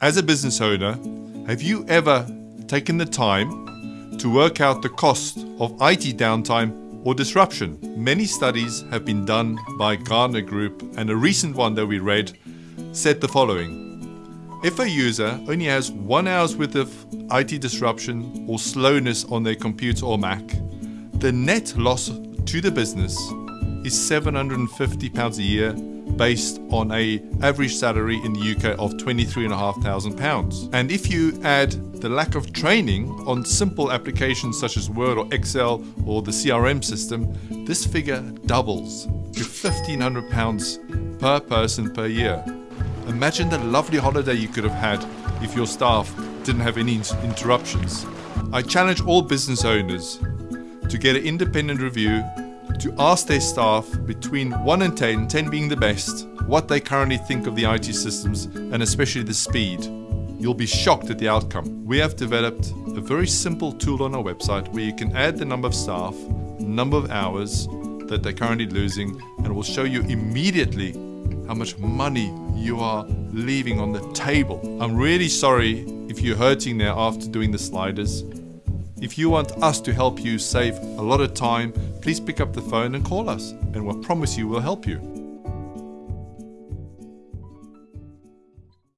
As a business owner, have you ever taken the time to work out the cost of IT downtime or disruption? Many studies have been done by Gartner Group, and a recent one that we read said the following If a user only has one hour's worth of IT disruption or slowness on their computer or Mac, the net loss to the business is £750 a year based on a average salary in the UK of £23,500. And if you add the lack of training on simple applications such as Word or Excel or the CRM system, this figure doubles to £1,500 per person per year. Imagine the lovely holiday you could have had if your staff didn't have any interruptions. I challenge all business owners to get an independent review to ask their staff between 1 and 10, 10 being the best, what they currently think of the IT systems and especially the speed. You'll be shocked at the outcome. We have developed a very simple tool on our website where you can add the number of staff, number of hours that they're currently losing, and will show you immediately how much money you are leaving on the table. I'm really sorry if you're hurting there after doing the sliders. If you want us to help you save a lot of time, please pick up the phone and call us, and we'll promise you we'll help you.